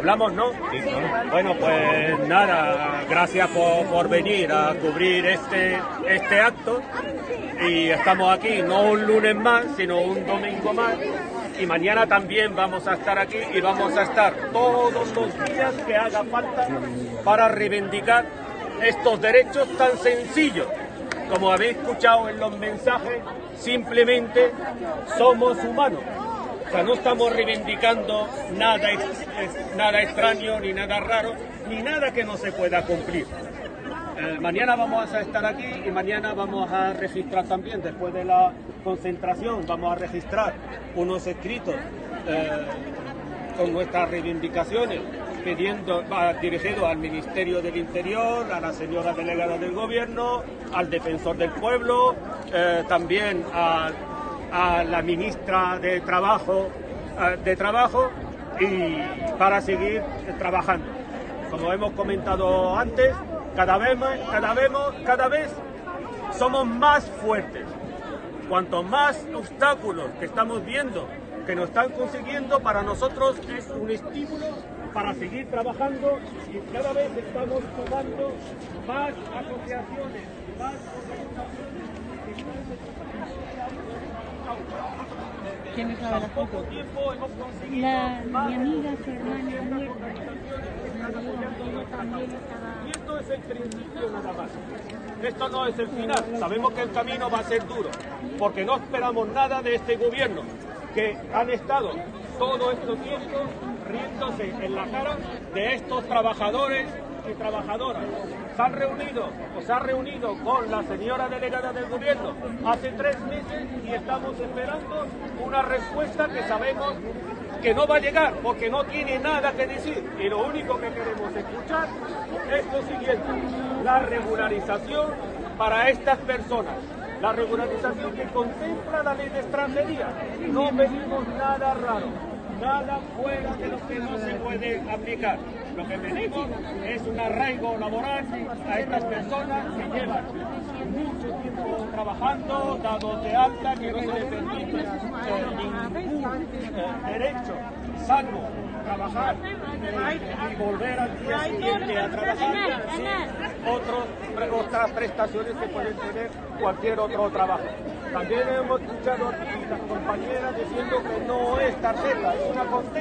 Hablamos, ¿no? Bueno, pues nada, gracias por, por, venir a cubrir este, este acto y estamos aquí no un lunes más, sino un domingo más y mañana también vamos a estar aquí y vamos a estar todos los días que haga falta para reivindicar estos derechos tan sencillos. Como habéis escuchado en los mensajes, simplemente somos humanos. O sea, no estamos reivindicando nada, nada extraño, ni nada raro, ni nada que no se pueda cumplir. Eh, mañana vamos a estar aquí y mañana vamos a registrar también, después de la concentración, vamos a registrar unos escritos eh, con nuestras reivindicaciones, pidiendo, va dirigido al Ministerio del Interior, a la señora delegada del Gobierno, al defensor del pueblo, eh, también a a la ministra de Trabajo, de Trabajo y para seguir trabajando. Como hemos comentado antes, cada vez, cada vez, cada vez somos más fuertes. Cuanto más obstáculos que estamos viendo que nos están consiguiendo, para nosotros es un estímulo para seguir trabajando y cada vez estamos sumando más asociaciones, más organizaciones ¿Quién es la de la foto? La, mi amiga, su hermana muerta. Y esto es el principio nada más. Esto no es el final. Sabemos que el camino va a ser duro, porque no esperamos nada de este gobierno, que han estado todo este tiempo riéndose en la cara de estos trabajadores trabajadoras. Se han reunido o se ha reunido con la señora delegada del gobierno hace tres meses y estamos esperando una respuesta que sabemos que no va a llegar porque no tiene nada que decir y lo único que queremos escuchar es lo siguiente, la regularización para estas personas. La regularización que contempla la ley de extranjería. No pedimos nada raro nada fuera de lo que no se puede aplicar. Lo que pedimos es un arraigo laboral a estas personas que llevan mucho tiempo trabajando, dados de alta, que no se les permite eh, ningún eh, derecho salvo trabajar y volver al día siguiente a trabajar prestaciones que pueden tener cualquier otro trabajo. También hemos escuchado aquí las compañeras diciendo que no es tarjeta, es una contesta.